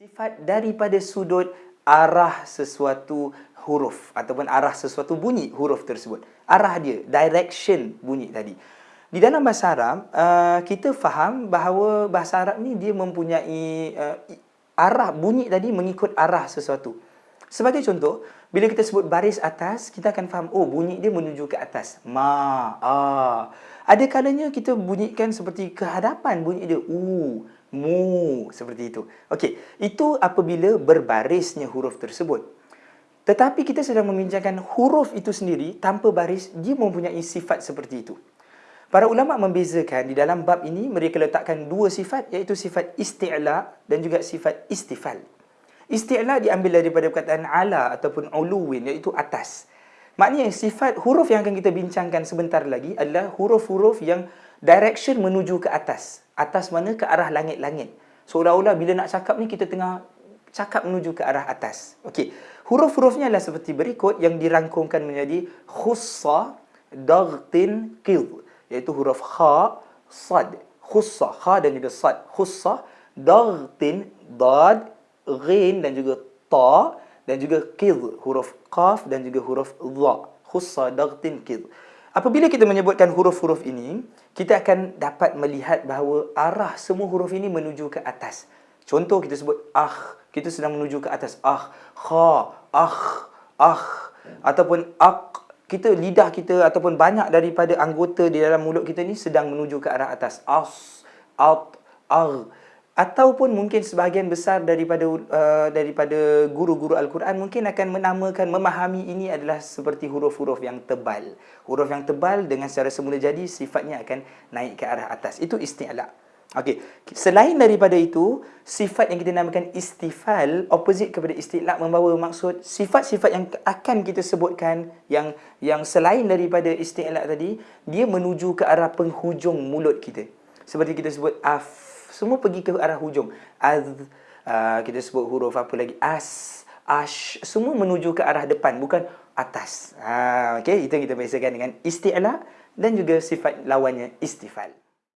Sifat daripada sudut arah sesuatu huruf ataupun arah sesuatu bunyi huruf tersebut. Arah dia, direction bunyi tadi. Di dalam bahasa Arab, uh, kita faham bahawa bahasa Arab ni dia mempunyai uh, arah bunyi tadi mengikut arah sesuatu. Sebagai contoh, bila kita sebut baris atas, kita akan faham, oh bunyi dia menuju ke atas. Ma, a. Ada kalanya kita bunyikan seperti kehadapan bunyi dia. U, mu seperti itu. Okey, itu apabila berbarisnya huruf tersebut. Tetapi kita sedang membincangkan huruf itu sendiri tanpa baris, dia mempunyai sifat seperti itu. Para ulama membezakan di dalam bab ini mereka letakkan dua sifat iaitu sifat isti'la dan juga sifat istifal. Isti'la diambil daripada perkataan ala ataupun uluwin iaitu atas. Maknanya sifat huruf yang akan kita bincangkan sebentar lagi adalah huruf-huruf yang direction menuju ke atas. Atas mana? Ke arah langit-langit. Seolah-olah bila nak cakap ni kita tengah cakap menuju ke arah atas. Okey. Huruf-hurufnya adalah seperti berikut yang dirangkumkan menjadi khussa, daghtin, qid. Iaitu huruf kha, sad. Khussa, kha dan juga sad. Khussa, daghtin, dad, ghin dan juga ta dan juga qid. Huruf qaf dan juga huruf dha. Khussa, daghtin, qid. Apabila kita menyebutkan huruf-huruf ini, kita akan dapat melihat bahawa arah semua huruf ini menuju ke atas. Contoh kita sebut ah, kita sedang menuju ke atas. Ah, kha, ah, ah ataupun ak kita lidah kita ataupun banyak daripada anggota di dalam mulut kita ni sedang menuju ke arah atas. As, at, ar ataupun mungkin sebahagian besar daripada uh, daripada guru-guru Al-Quran mungkin akan menamakan memahami ini adalah seperti huruf-huruf yang tebal. Huruf yang tebal dengan secara semula jadi sifatnya akan naik ke arah atas. Itu isti'la. Okey, selain daripada itu, sifat yang kita namakan istifal, opposite kepada isti'la membawa maksud sifat-sifat yang akan kita sebutkan yang yang selain daripada isti'la tadi, dia menuju ke arah penghujung mulut kita. Seperti kita sebut af semua pergi ke arah hujung. Az, uh, kita sebut huruf apa lagi? As, ash, semua menuju ke arah depan, bukan atas. Uh, okay, itu kita biasakan dengan isti'la dan juga sifat lawannya istifal.